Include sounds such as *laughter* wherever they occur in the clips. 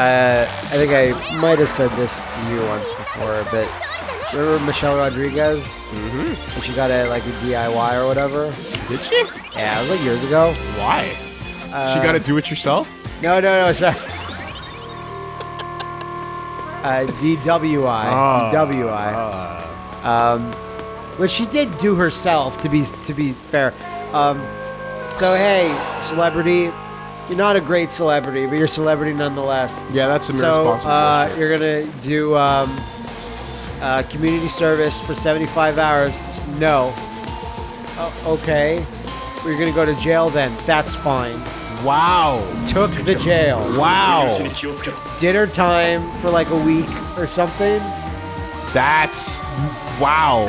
Uh, I think I might have said this to you once before, but remember Michelle Rodriguez? Mm-hmm. She got a like a DIY or whatever. Did she? Yeah, it was like years ago. Why? she got to do it yourself? No, no, no, sorry. uh, DWI. Ah. DWI. Ah. Um, which she did do herself, to be to be fair. Um, so hey, celebrity, you're not a great celebrity, but you're a celebrity nonetheless. yeah, that's some So irresponsible uh, you're gonna do um, uh, community service for 75 hours? No. O- okay. We're gonna go to jail then. That's fine. Wow. Took the jail. Wow. Dinner time for like a week or something. That's wow.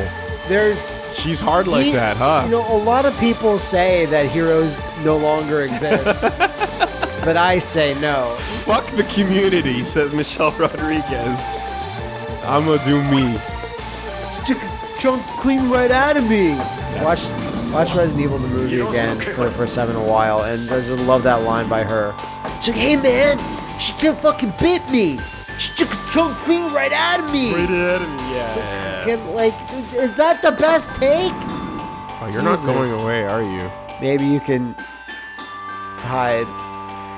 There's She's hard like He- that, huh? You know, a lot of people say that heroes no longer exist, *laughs* but I say no. Fuck the community, says Michelle Rodriguez. I'm gonna do me. Took a chunk clean right out of me. Watch, watch Resident Evil the movie again for the first time in a while, and I just love that line by her. She's like, "Hey man, she just fucking bit me. She took a chunk clean right out of me." Right out of me, Yeah. Fucking, like, is that the best take? Oh, you're not going away, are you? Maybe you can hide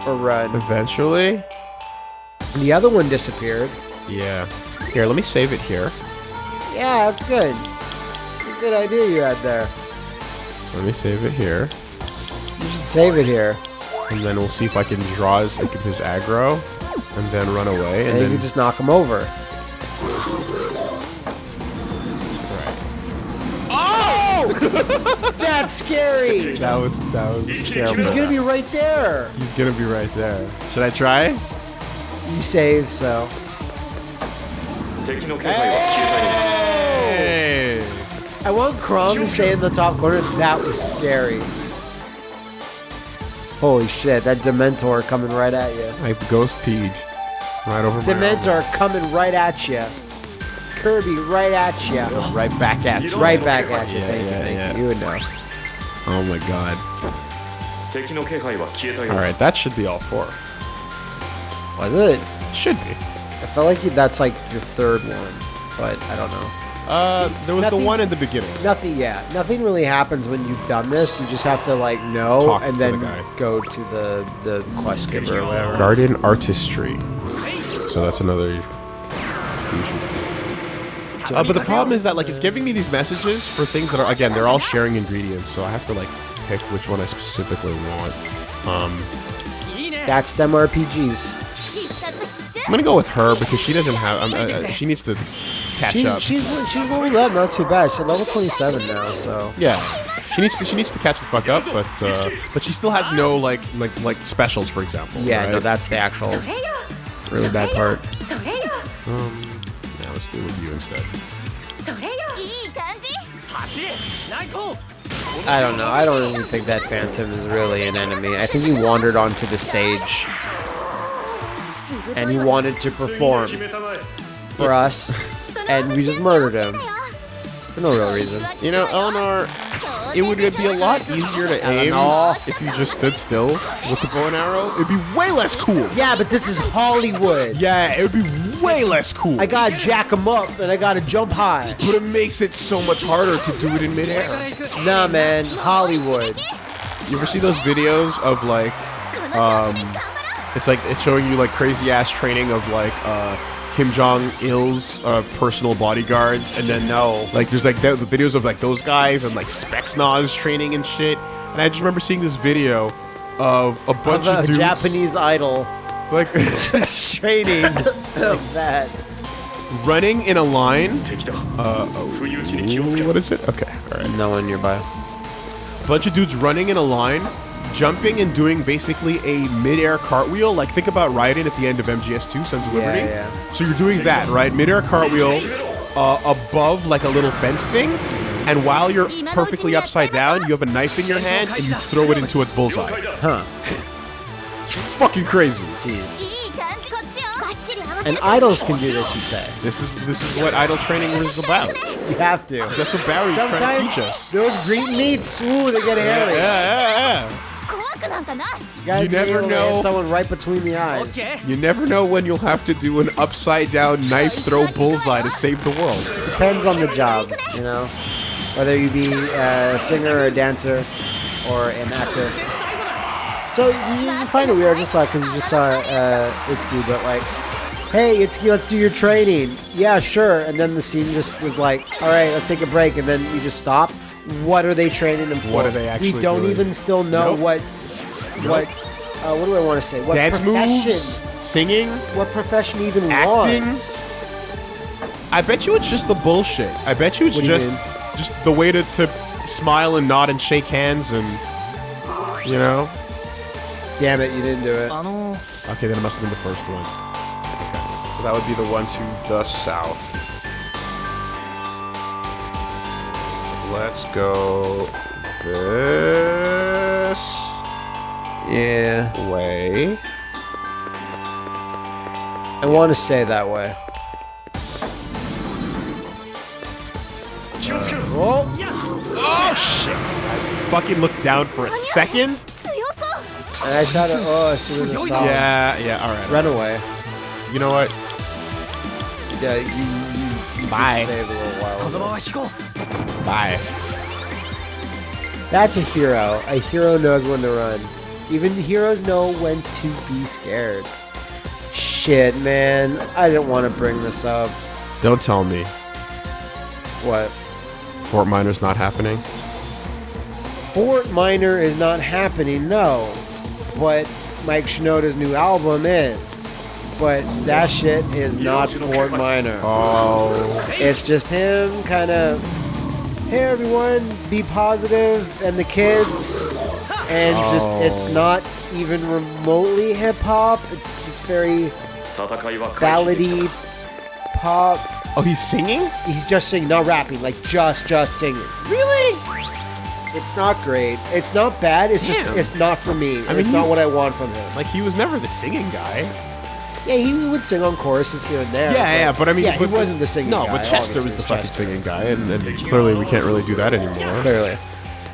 or run. Eventually? And the other one disappeared. Yeah. Here, let me save it here. Yeah, that's good. Good idea you had there. Let me save it here. You should save it here. And then we'll see if I can draw his, like, his aggro. And then run away. And And you then. can just knock him over. Oh! *laughs* That's scary. That was that was a scare. He's gonna be right there. He's gonna be right there. Should I try? You saved, so. Taking! I want Crumb to stay in the top corner. That was scary. Holy shit, that Dementor coming right at you. Like Ghost Peach. Right over Dementor coming right at you. Kirby right at you. Right back at you. right back at you. Thank yeah, you, thank yeah. you. You would know. Oh my god. Alright, that should be all four. Was it? Should be. I felt like you, that's like your third one, but I don't know. Uh, there was Nothing- the one in the beginning. Nothing, yeah. Nothing really happens when you've done this. You just have to like know Talk and then the go to the the quest giver or whatever. Guardian Artistry. So that's another fusion. Uh, but the problem is that like it's giving me these messages for things that are again they're all sharing ingredients, so I have to like pick which one I specifically want. Um, That's them RPGs. I'm gonna go with her because she doesn't have. Um, uh, she needs to catch she's, up. She's she's leveled not too bad. She's level 27 now, so. Yeah, she needs to she needs to catch the fuck up, but uh, but she still has no like like like specials, for example. Yeah, right? no, that's the actual really bad part. Um, yeah, let's do with you instead. I don't know. I don't even think that Phantom is really an enemy. I think he wandered onto the stage and he wanted to perform for us, and we just murdered him for no real reason. You know, Eleanor, it would be a lot easier to aim if you just stood still with the bow and arrow. It'd be way less cool. Yeah, but this is Hollywood. Yeah, it would be way less cool. I gotta jack him up and I gotta jump high. But it makes it so much harder to do it in midair. Nah, man, Hollywood. You ever see those videos of like, um, it's like it's showing you like crazy ass training of like uh, Kim Jong Il's uh, personal bodyguards, and then no, like there's like the, the videos of like those guys and like Spetsnaz training and shit. And I just remember seeing this video of a bunch of, a dudes, Japanese Idol, like *laughs* training like that, running in a line. Uh, oh, what is it? Okay, all right. No one nearby. Bunch of dudes running in a line jumping and doing basically a mid-air cartwheel. Like think about riding at the end of MGS2, Sons of Liberty. Yeah, yeah. So you're doing that, right? Mid-air cartwheel uh, above like a little fence thing. And while you're perfectly upside down, you have a knife in your hand and you throw it into a bullseye. Huh. it's *laughs* fucking crazy. Jeez. And idols can do this, you say. This is this is what idol training is about. You have to. That's what Barry's trying to teach us. Those green meats, ooh, they get hairy. yeah, yeah. yeah. yeah. You You never able to hit know. someone right between the eyes. Okay. You never know when you'll have to do an upside down knife throw bullseye to save the world. Depends on the job, you know, whether you be a singer or a dancer or an actor. So you, you find it weird, just like because you just saw uh, Itsuki, but like, hey Itsuki, let's do your training. Yeah, sure. And then the scene just was like, all right, let's take a break, and then you just stop. What are they training them for? What are they actually We don't doing? even still know Nope. what what. Uh, what do I want to say? What Dance profession? moves, singing. What profession even Acting? was? I bet you it's just the bullshit. I bet you it's What do you just mean? just the way to, to smile and nod and shake hands and you know. Damn it, you didn't do it. Okay, then it must have been the first one. Okay, so that would be the one to the south. Let's go this yeah. Way. I want to say that way. Uh, oh. oh shit! I fucking looked down for a second. And I thought. Oh, it. Oh, as Yeah, yeah. All right. Run away. You know what? Yeah, you. you, you Bye. Saved a little while. Ago. Bye. That's a hero. A hero knows when to run. Even heroes know when to be scared. Shit, man. I didn't want to bring this up. Don't tell me What? Fort Minor's not happening. Fort Minor is not happening, no. But Mike Shinoda's new album is. But that shit is not Fort Minor. Oh. It's just him kind of, hey everyone, be positive, and the kids, and oh. just it's oh. not even remotely hip hop. It's just very ballady pop. Oh, he's singing? He's just singing, not rapping. Like just, just singing. Really? It's not great. It's not bad. It's Damn. just it's not for me. I mean, it's he, not what I want from him. Like he was never the singing guy. Yeah, he would sing on choruses here and there. Yeah, but, yeah, but I mean, yeah, but, he wasn't the singing. No, guy, but Chester was the Chester. fucking singing guy, and, and clearly we can't really do that anymore. Clearly.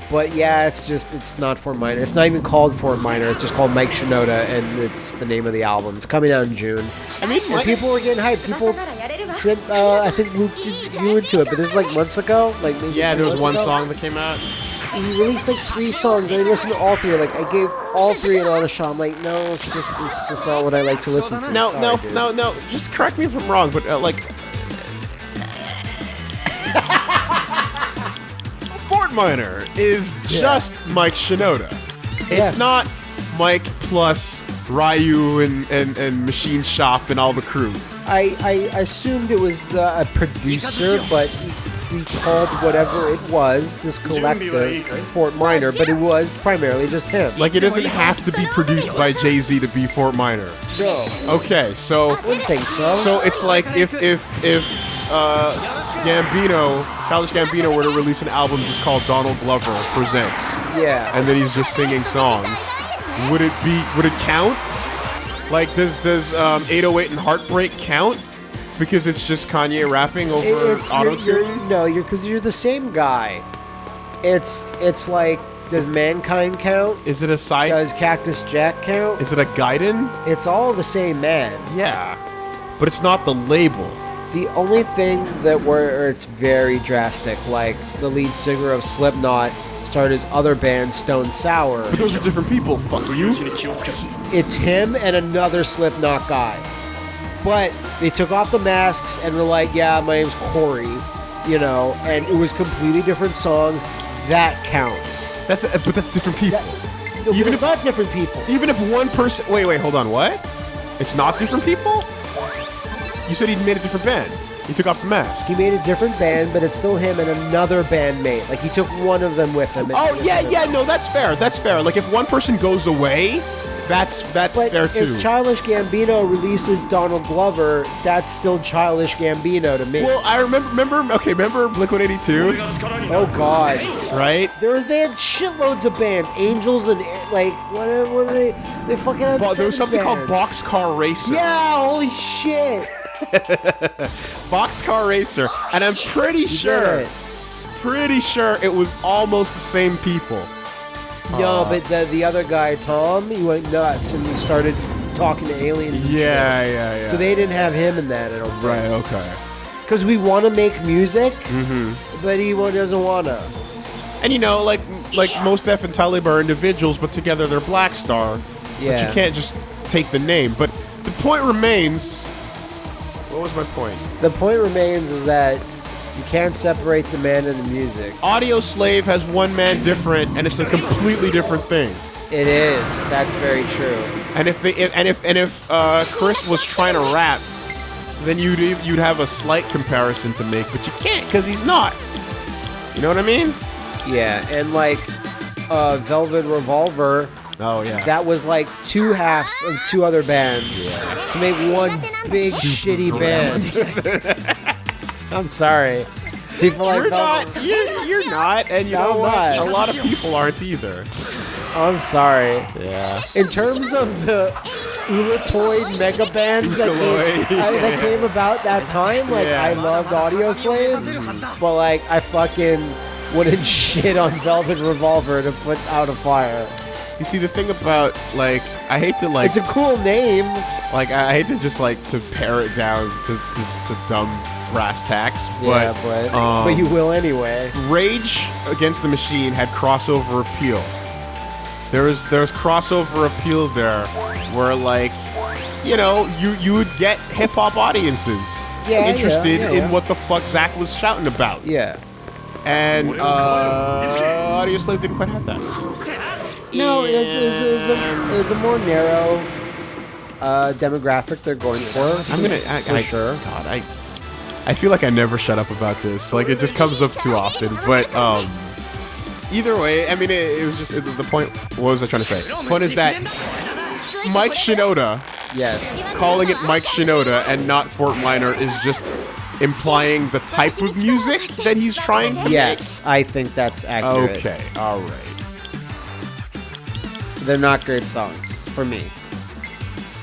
But yeah, it's just it's not Fort Minor. It's not even called Fort Minor. It's just called Mike Shinoda, and it's the name of the album. It's coming out in June. I mean, And people were getting hyped. People, sent, uh, I think Luke did you into it, but this is like months ago. Like maybe yeah, there was one ago. song that came out. He released like three songs, and I listened to all three. Like I gave all three an honest shot. I'm like, no, it's just it's just not what I like to listen to. No, Sorry, no, dude. no, no. Just correct me if I'm wrong, but uh, like, Fort Minor is just Mike Shinoda. It's Yes. not Mike plus Ryu and, and, and Machine Shop and all the crew. I, I assumed it was the a producer, but he, he called whatever it was this collective Fort Minor, but it was primarily just him. Like, it doesn't have to be produced by Jay Z to be Fort Minor. no, Okay, so wouldn't think so. So it's like if if if uh, Gambino, Childish Gambino, were to release an album just called Donald Glover Presents, yeah, and then he's just singing songs, would it be? Would it count? Like, does does um, 808 and Heartbreak count? Because it's just Kanye rapping over It- auto tune. no, you're because you're the same guy. It's it's like does mankind count? Is it a side? Does Cactus Jack count? Is it a Gaiden? It's all the same man. Yeah, but it's not the label. The only thing that where it's very drastic, like the lead singer of Slipknot started his other band, Stone Sour. Those are different people, fuck you. It's him and another Slipknot guy. But they took off the masks and were like, yeah, my name's Corey, you know, and it was completely different songs. That counts. That's a, but that's different people. That, even it's if, not different people. Even if one person, wait, wait, hold on, what? It's not different people. You said he made a different band. He took off the mask. He made a different band, but it's still him and another bandmate. Like he took one of them with him. Oh, yeah, yeah, no, that's fair. That's fair. Like, if one person goes away, That's that's But fair if too. Childish Gambino releases Donald Glover, that's still Childish Gambino to me. well, I remember remember okay, remember Blink 182, oh God. right? There, they had shitloads of bands, Angels and like what? What are they? They fucking had. But there was something called. Boxcar Racer. Yeah, holy shit! *laughs* Boxcar Racer, and I'm pretty sure, pretty sure it was almost the same people. No, but the the other guy, Tom, he went nuts and he started talking to aliens. Yeah, yeah, yeah. So they didn't have him in that. I don't right, okay. Because we want to make music, Mm-hmm. but he doesn't want to. And you know, like like Mos Def and Talib are individuals, but together they're Black Star. But Yeah. you can't just take the name. But the point remains. What was my point? The point remains is that you can't separate the man and the music. Audioslave has one man different, and it's a completely different thing. It is. That's very true. And if they, if, and if and if uh, Chris was trying to rap, then you'd you'd have a slight comparison to make, but you can't because he's not. You know what I mean? Yeah, and like uh, Velvet Revolver, Oh yeah. that was like two halves of two other bands to make one big shitty band. *laughs* I'm sorry. People like you're not. You're, you're not, and you No, know what? not. A lot of people aren't either. I'm sorry. Yeah. In terms of the Ulatoid mega bands that came, I- that came about that time, like Yeah. I loved Audioslave, but like I fucking wouldn't *laughs* shit on Velvet Revolver to put out a fire. You see, the thing about like, I hate to like, It's a cool name. like, I hate to just like to pare it down to to, to dumb brass tacks, but yeah, but um, but you will anyway. Rage Against the Machine had crossover appeal. There was there was crossover appeal there, where like, you know, you you would get hip hop audiences Yeah, yeah, interested yeah, in yeah. what the fuck Zach was shouting about, Yeah. and uh, Audioslave didn't quite have that. No, it was, it was, it was, a, it was a more narrow uh, demographic they're going for. I'm gonna, I, for I, sure. God, I, I feel like I never shut up about this. Like it just comes up too often. But um, either way, I mean, it, it was just the point. What was I trying to say? Point is that Mike Shinoda Yes. calling it Mike Shinoda and not Fort Minor is just implying the type of music that he's trying to Yes, I think that's make. accurate. Okay, all right. They're not great songs for me.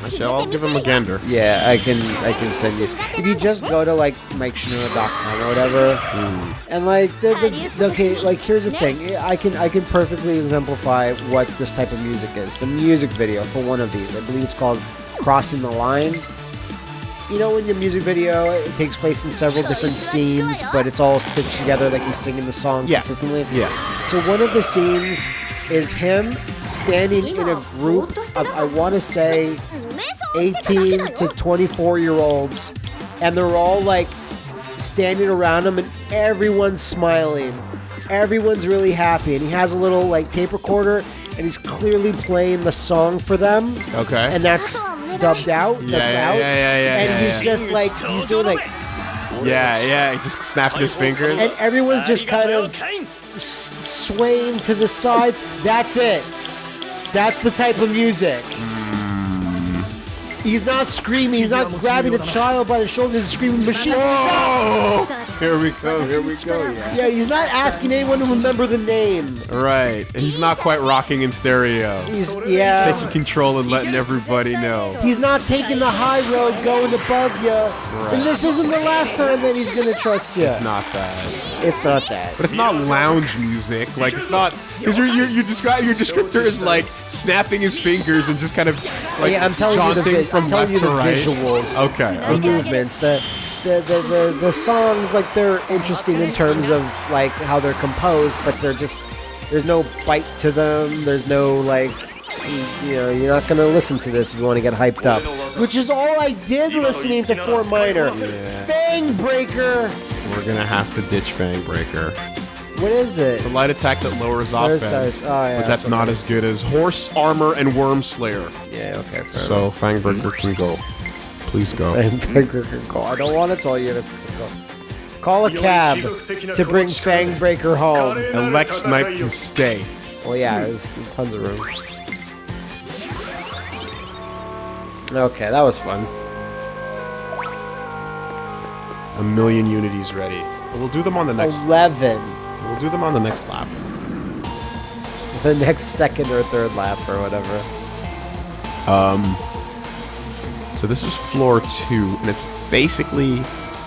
Actually, I'll give him a gander. Yeah, I can I can send you. If you just go to like MikeShinoda.com or whatever, hmm. and like the, the okay, like here's the thing, I can I can perfectly exemplify what this type of music is. The music video for one of these, I believe it's called "Crossing the Line." You know, in your music video it takes place in several different scenes, but it's all stitched together like he's singing the song Yeah. consistently. Yeah. So one of the scenes is him standing in a group of I want to say 18 to 24 year olds, and they're all like standing around him, and everyone's smiling. Everyone's really happy, and he has a little like tape recorder, and he's clearly playing the song for them. Okay. And that's dubbed out. Yeah, that's yeah, out. yeah, yeah, yeah, And yeah, he's yeah. just like he's doing like, Yeah, yeah. Just snapping his fingers. and everyone's just kind of s- swaying to the sides. That's it. That's the type of music. He's not screaming. He's not grabbing a child by the shoulders and screaming, "Machine!" Oh, here we go. Here we go. Yeah. Yeah, he's not asking anyone to remember the name. Right. And he's not quite rocking in stereo. He's yeah. Taking control and letting everybody know. He's not taking the high road, going above you. Right. And this isn't the last time that he's gonna trust you. It's not that. It's not that. But it's not lounge music. Like it's not because your your you describe your descriptor is like snapping his fingers and just kind of like yeah, I'm telling you the, from I'm telling left you to the right. visuals. Okay. the okay. movements, the the, the, the the songs, like they're interesting in terms of like how they're composed, but they're just there's no bite to them. There's no like you, you know you're not gonna listen to this if you want to get hyped up. Which is all I did listening to Fort Minor. Fang Breaker. We're gonna have to ditch Fang Breaker. What is it? It's a light attack that lowers offense. Oh, yeah, but that's something. not as good as Horse Armor and Worm Slayer. yeah, okay, fair So Fang Breaker mm-hmm. can go. Please go. Fang Breaker can call. I don't want to tell you to go. Call a cab to bring Fangbreaker home. And Lex Knight can stay. Well, yeah, there's tons of room. Okay, that was fun. A million unities ready. We'll do them on the next. 11. We'll do them on the next lap. The next second or third lap or whatever. Um. So this is floor two, and it's basically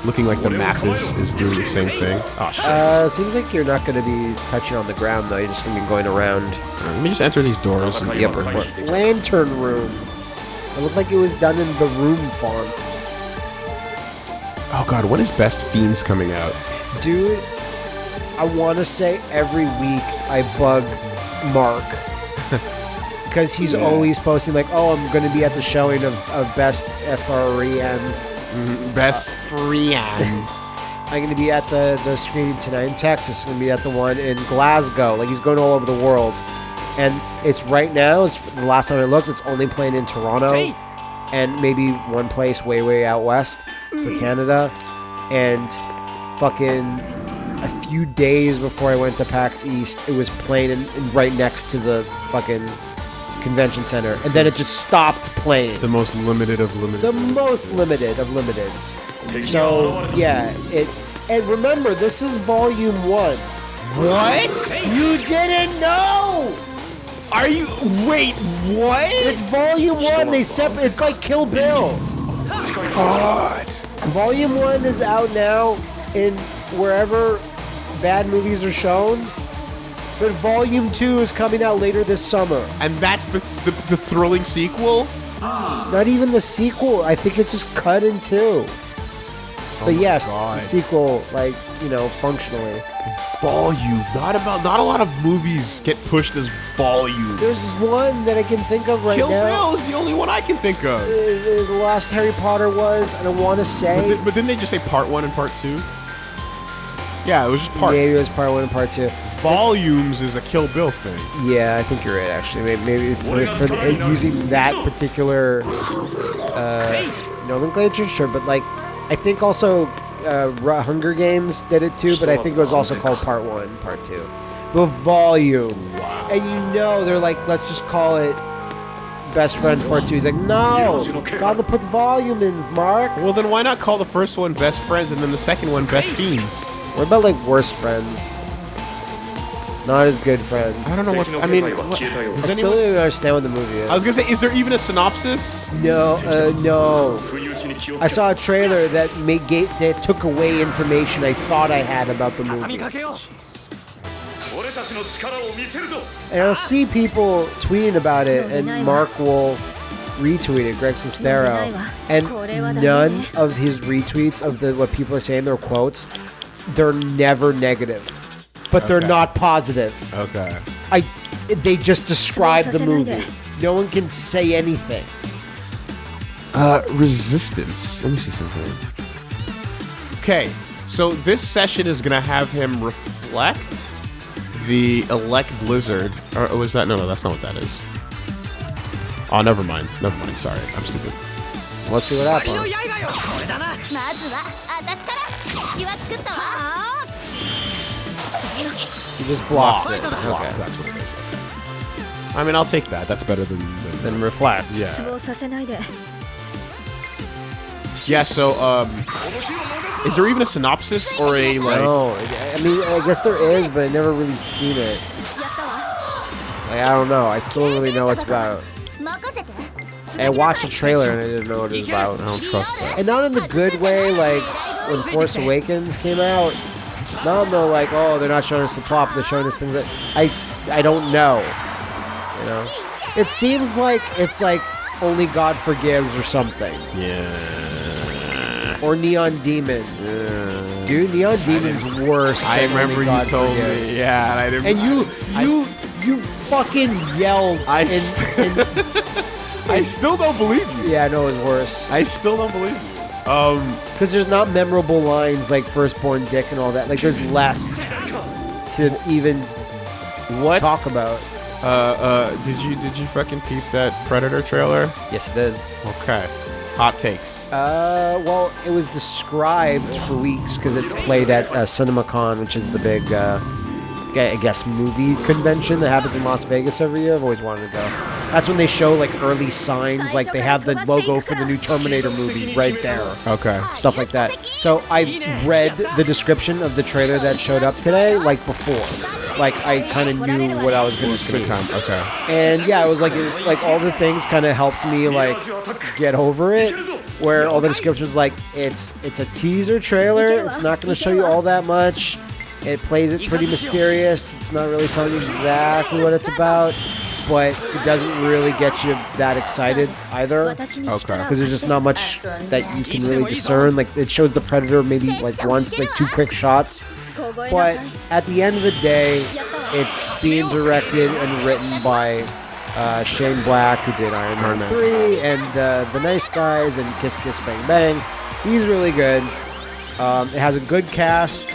looking like the map is, is doing the same thing. Oh shit! Uh, seems like you're not going to be touching on the ground though. You're just going to be going around Let me just enter these doors. And, the upper floor. Lantern room. It looked like it was done in the room font. oh god, when is Best Fiends coming out? Dude, I want to say every week I bug Mark. *laughs* Because he's always posting, like, oh, I'm going to be at the showing of, of Best FRENs. Mm-hmm. Best Friends. *laughs* I'm going to be at the, the screening tonight in Texas. I'm going to be at the one in Glasgow. Like, he's going all over the world. And it's right now, it's, the last time I looked, it's only playing in Toronto. And maybe one place way, way out west for mm. Canada. And fucking a few days before I went to PAX East, it was playing in, in right next to the fucking convention center. And then it just stopped playing the most limited of limited. the most limited of limiteds. So yeah, it and remember this is volume one. what? You didn't know. Are you? Wait, what? It's volume one. They step. It's like Kill Bill. God. Volume one is out now in wherever bad movies are shown. But volume two is coming out later this summer. And that's the, the, the thrilling sequel? Not even the sequel. I think it just cut in two. But yes, God. the sequel, like you know, functionally. Volume. Not about. Not a lot of movies get pushed as volume. There's one that I can think of right Kill now. Bill is the only one I can think of. Uh, the last Harry Potter was, and I want to But, say but didn't they just say part one and part two? Yeah, it was just part. maybe it was part one and part two. Volumes is a Kill Bill thing. Yeah, I think you're right. Actually, maybe, maybe for, for the, uh, using that particular uh, nomenclature, sure. But like, I think also uh, Hunger Games did it too. But I think it was also called Part One, Part Two. But volume, wow. and you know they're like, let's just call it Best Friends Part Two. He's like, no, gotta put volume in, Mark. Well, then why not call the first one Best Friends and then the second one Best Fiends? What about like worst friends? Not as good friends. I don't know what. I mean, what, does I still anyone? don't even understand what the movie is. I was gonna say, is there even a synopsis? no, uh, no. I saw a trailer that made ga- that took away information I thought I had about the movie. And I'll see people tweeting about it, and Mark will retweet it, Greg Sestero, and none of his retweets of the what people are saying, their quotes, they're never negative, but they're Okay. not positive. Okay. I, they just describe the movie. No one can say anything. Uh, resistance. Let me see something. Okay, so this session is gonna have him reflect the elect blizzard. Or was that? No, no, that's not what that is. Oh, never mind. Never mind. Sorry, I'm stupid. Let's see what. He just blocks oh, it. Okay. That's what it is. I mean, I'll take that. That's better than... Than, than reflect. Yeah. Yeah, so, um... Is there even a synopsis or a, like... No, I mean, I guess there is, but i never really seen it. Like, I don't know. I still don't really know what's about. I watched the trailer and I didn't know what it was about. I don't trust that. And not in the good way, like when Force Awakens came out. Not in the like, oh, they're not showing us the plot, they're showing us things that I, I don't know. You know, it seems like it's like only God forgives or something. Yeah. Or Neon Demon. Yeah. Dude, Neon Demon's worse. I remember you told forgives. me. Yeah, and I didn't. And you, you, I, you fucking yelled. I. In, in, *laughs* I still don't believe you. yeah, I know it was worse. I still don't believe you. Um, Because there's not memorable lines like firstborn dick and all that. Like there's less to even what? talk about. Uh, uh, did you did you fucking peep that Predator trailer? Yes, it did. Okay. Hot takes. Uh, well, it was described for weeks because it played at uh, CinemaCon, which is the big uh, I guess movie convention that happens in Las Vegas every year. I've always wanted to go. That's when they show like early signs, like they have the logo for the new Terminator movie right there, Okay. stuff like that. So I read the description of the trailer that showed up today, like before. Like I kind of knew what I was going to see. Come. Okay. And yeah, it was like it, like all the things kind of helped me like get over it. Where all the descriptions like it's it's a teaser trailer. It's not going to show you all that much. It plays it pretty mysterious. It's not really telling you exactly what it's about, but it doesn't really get you that excited either. Okay. Because there's just not much that you can really discern. Like it shows the predator maybe like once, like two quick shots. But at the end of the day, it's being directed and written by uh, Shane Black, who did Iron Man Iron 3, and uh, The Nice Guys, and Kiss Kiss Bang Bang. He's really good. Um, it has a good cast.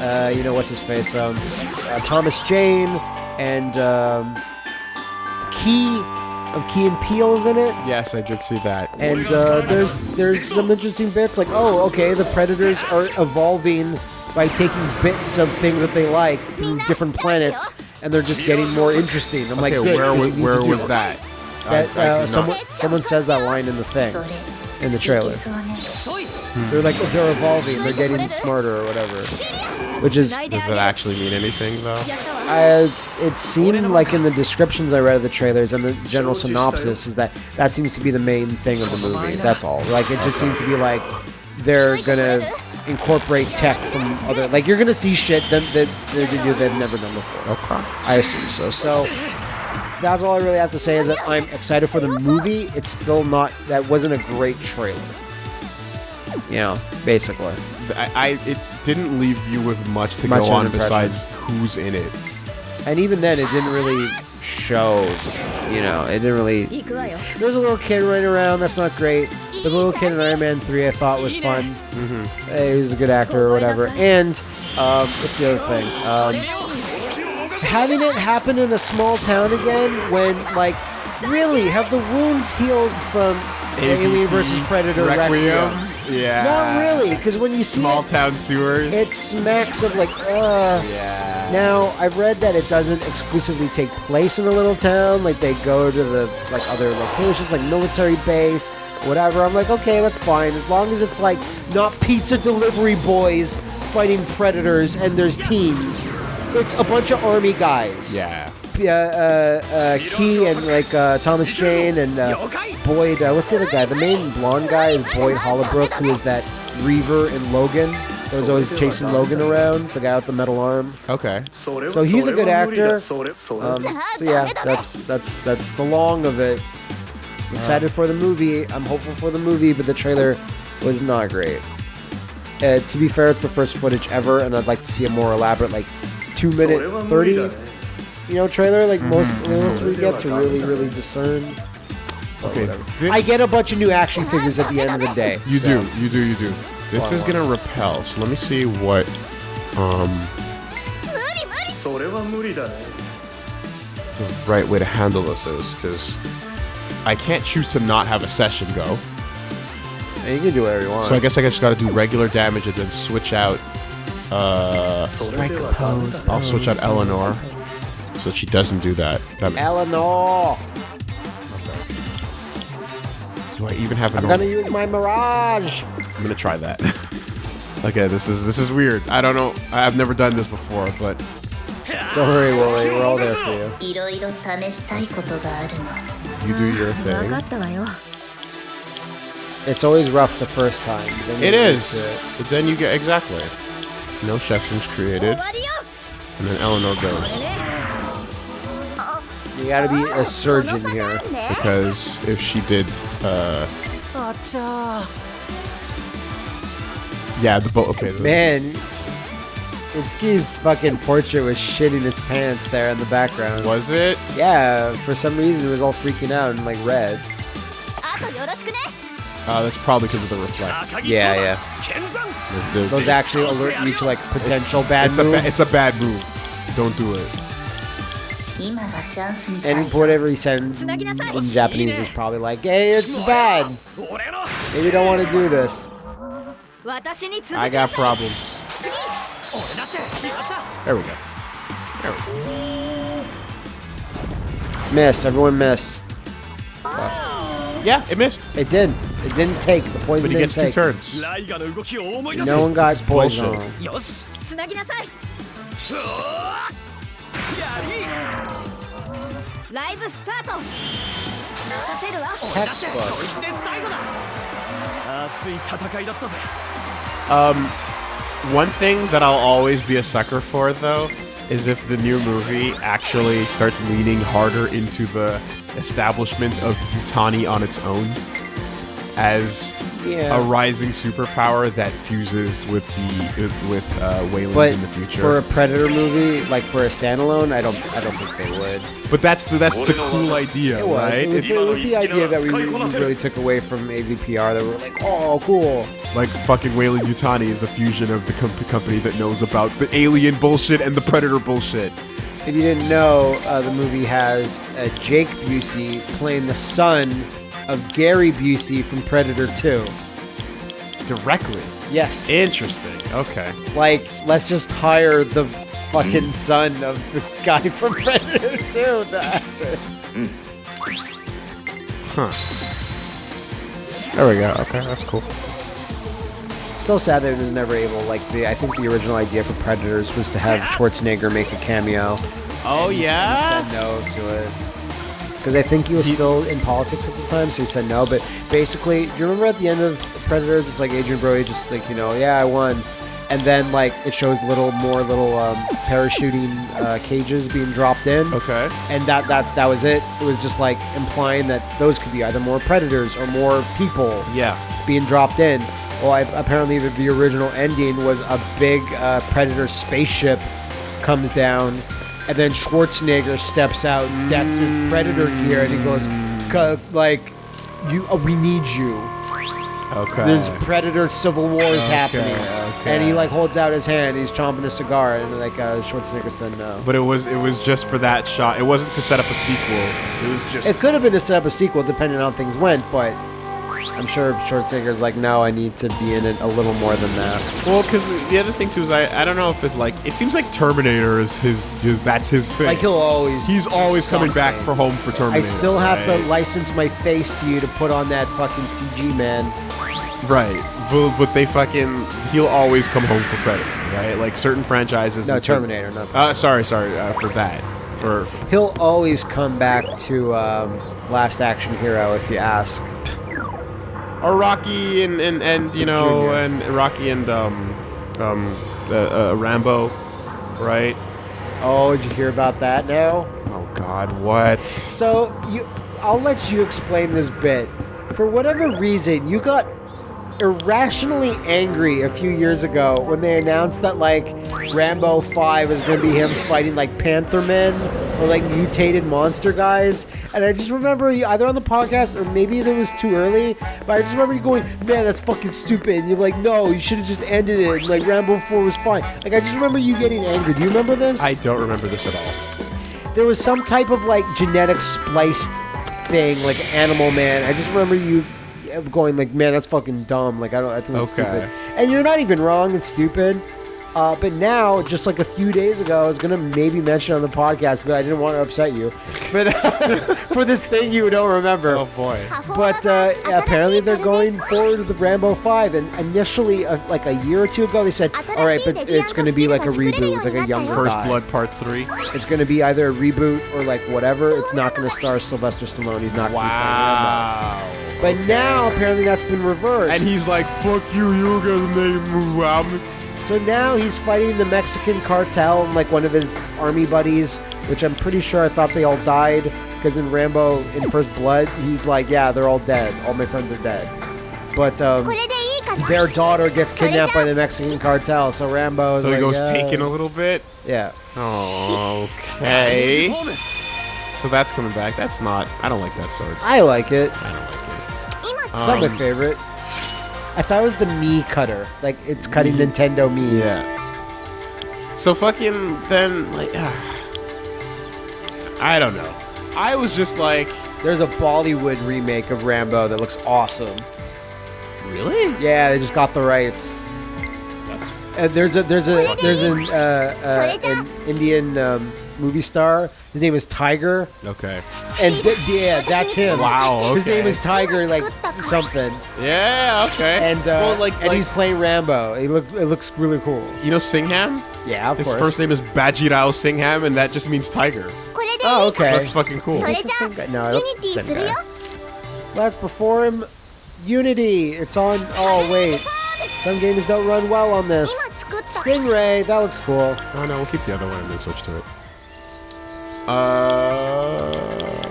Uh, you know, what's his face? Um, uh, Thomas Jane and um, Key of Key and Peele's in it. Yes, I did see that. And uh, there's there's some interesting bits like oh okay the predators are evolving by taking bits of things that they like through different planets and they're just getting more interesting. I'm like Okay, good, where 'cause wa- you need where was that? That I- I uh, someone someone says that line in the thing in the trailer. They're like they're evolving, they're getting smarter or whatever, which is Does that actually mean anything though? I, it seemed like in the descriptions I read of the trailers and the general synopsis is that that seems to be the main thing of the movie. That's all. Like it just seemed to be like they're gonna incorporate tech from other. Like you're gonna see shit that that, that they do they've never done before. Okay. I assume so. So that's all I really have to say is that I'm excited for the movie. It's still not, that wasn't a great trailer. You know, basically. I, I it didn't leave you with much to much go on besides who's in it. And even then, it didn't really show. You know, it didn't really. There's a little kid running around. That's not great. The little kid in Iron Man Three, I thought was fun. Mm -hmm. He was a good actor or whatever. And um, what's the other thing? Um, having it happen in a small town again when, like, really, have the wounds healed from Alien versus Predator Requiem? Yeah. Not really, because when you see Small it, town sewers. it smacks of like, uh. yeah. Now, I've read that it doesn't exclusively take place in a little town. Like, they go to the, like, other locations, like military base, whatever. I'm like, okay, that's fine. As long as it's, like, not pizza delivery boys fighting predators and there's teens. It's a bunch of army guys. Yeah. Uh, uh, uh, Key and, like, uh, Thomas Jane and uh, Boyd, uh, what's the other guy? The main blonde guy is Boyd Holbrook, who is that Reaver in Logan. That was always chasing Logan around, the guy with the metal arm. Okay. So he's a good actor. Um, so yeah, that's that's that's the long of it. Excited for the movie. I'm hopeful for the movie, but the trailer was not great. Uh, to be fair, it's the first footage ever, and I'd like to see a more elaborate, like two minute thirty, you know, trailer. Like most, most we get to really, really discern. Okay. This, I get a bunch of new action figures at the end of the day. You so- do. You do. You do. This is gonna repel. So let me see what. Um. The right way to handle this is because I can't choose to not have a session go. And you can do whatever you want. So I guess I just got to do regular damage and then switch out. Uh, I'll switch out Eleanor, so she doesn't do that. that Eleanor. Do I even have? I'm gonna use my Mirage. I'm gonna try that. *laughs* okay, this is this is weird. I don't know. I've never done this before, but. Don't worry, Wooly. We're all there for you. You do your thing. It's always rough the first time. It is. But then you get exactly. No Shessons created. And then Eleanor goes. You gotta be a surgeon here. Because if she did, uh... Yeah, the boat. Okay, man, Itsuki's fucking portrait was shitting its pants there in the background. Was it? Yeah, for some reason it was all freaking out and like red. Uh, that's probably because of the reflect. Yeah, yeah. The, the, Those actually alert you to like potential it's, bad it's moves. A ba it's a bad move. Don't do it. And whatever he says in Japanese is probably like, hey, it's bad. Maybe don't want to do this. I got problems. There we go. There we go. Miss. Everyone miss. Yeah, it missed. It did. It didn't take. The poison But he gets take. two turns. No one got poison. Bullshit. Um, one thing that I'll always be a sucker for, though, is if the new movie actually starts leaning harder into the establishment of Yutani on its own as Yeah. a rising superpower that fuses with the with uh, Weyland But in the future. for a Predator movie, like for a standalone, I don't. I don't think they would. but that's the that's the cool idea, It was. right? It was, It- it was the idea that we, we really took away from AVPR. That we were like, oh, cool. like fucking Weyland Yutani is a fusion of the com- company that knows about the alien bullshit and the predator bullshit. If you didn't know, uh, the movie has uh, Jake Busey playing the son of Gary Busey from Predator 2. Directly. Yes. Interesting. Okay. like, let's just hire the fucking son of the guy from Predator 2 to act it. Huh. There we go. Okay, that's cool. So sad that it was never able. Like the, I think the original idea for Predators was to have Schwarzenegger make a cameo. Oh He said no to it because I think he was still in politics at the time, so he said no. But basically, do you remember at the end of Predators, it's like Adrien Brody just like you know, yeah, I won, and then like it shows little more little um, parachuting uh, cages being dropped in. Okay. And that, that that was it. It was just like implying that those could be either more predators or more people Yeah. being dropped in. Well, I, apparently the, the original ending was a big uh, predator spaceship comes down, and then Schwarzenegger steps out in predator gear, and he goes, like, you, uh, we need you. Okay. There's predator civil wars Okay, happening." okay. And he like holds out his hand. He's chomping a cigar, and like uh, Schwarzenegger said no. but it was it was just for that shot. It wasn't to set up a sequel. It was just It could have been to set up a sequel, depending on how things went, but. I'm sure Schwarzenegger's like, no, I need to be in it a little more than that. well, because the other thing too is I I don't know if it like it seems like Terminator is his his that's his thing. Like he'll always. He's always coming back for home for Terminator. I still have right? to license my face to you to put on that fucking CG man. Right. But, but they fucking he'll always come home for credit, right? Like certain franchises. No, and certain- Terminator, not. Uh, sorry, sorry uh, for that. For He'll always come back to um, Last Action Hero if you ask. Or Rocky and and, and you know Junior. and Rocky and um um uh, uh, Rambo, right? Oh, did you hear about that now? Oh God, what? So you, I'll let you explain this bit. For whatever reason, you got irrationally angry a few years ago when they announced that like Rambo 5 was going to be him fighting like Panther Men or like mutated monster guys. And I just remember you either on the podcast or maybe it was too early, but I just remember you going, "Man, that's fucking stupid." And you're like, "No, you should have just ended it." And, like Rambo 4 was fine. Like I just remember you getting angry. Do you remember this? I don't remember this at all. there was some type of like genetic spliced thing, like Animal Man. I just remember you going like, "Man, that's fucking dumb." Like I don't, I think it's Okay. stupid. And you're not even wrong. It's stupid. Uh, but now, just like a few days ago, I was gonna maybe mention on the podcast, but I didn't want to upset you. But *laughs* for this thing you don't remember. Oh boy. But uh, apparently they're going forward with the Rambo 5. And initially, uh, like a year or two ago, they said, all right, but it's going to be like a reboot with like a younger First guy. Blood Part Three. It's going to be either a reboot or like whatever. It's not going to star Sylvester Stallone. He's not Wow. be playing Rambo. But now apparently that's been reversed. And he's like, "Fuck you, you gonna make move out." So now he's fighting the Mexican cartel and like one of his army buddies, which I'm pretty sure I thought they all died because in Rambo in First Blood, he's like, yeah, they're all dead. All my friends are dead. But um, their daughter gets kidnapped by the Mexican cartel, so Rambo. so he like, goes taken a little bit. Yeah. Okay. so that's coming back. That's not. I don't like that sword. I like it. I don't like it. It's um, not my um, favorite. I thought it was the Me cutter. Like it's cutting Nintendo Mii's. Yeah. So fucking then like. ah. I don't know. I was just like, There's a Bollywood remake of Rambo that looks awesome. really? Yeah, they just got the rights. That's And there's a there's a there's an uh, uh, an Indian um, movie star. His name is Tiger. Okay. And th- yeah, that's him. Wow. Okay. His name is Tiger, like something. Yeah. Okay. And uh, well, like, and like, he's playing Rambo. He looks it looks really cool. You know Singham? Yeah, of His course. first name is Bajirao Singham, and that just means tiger. Oh, okay. That's fucking cool. That's the same guy. No, that's the same guy. Let's perform Unity. It's on. Oh wait, some games don't run well on this. Stingray, that looks cool. Oh no, we'll keep the other one and then switch to it. Uh,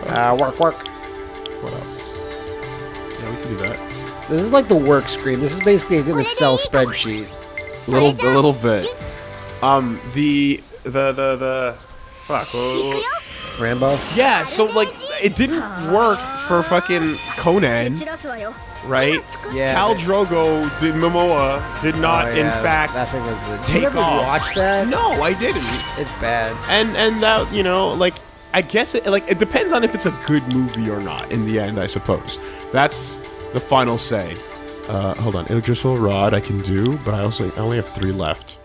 uh, work, work. What else? Yeah, we can do that. This is like the work screen. This is basically an Excel spreadsheet. A little, a little bit. Um, the, the, the, the, fuck. Rambo? Yeah, so, like, it didn't work for fucking Conan right? Yeah. Khal Drogo did Momoa did not, Oh, in fact, that thing was. A, take you ever off. watch that? No, I didn't. it's bad. And and that you know, like, I guess it like it depends on if it's a good movie or not. In the end, I suppose that's the final say. Uh, hold on, Yggdrasil Rod I can do, but I also I only have three left.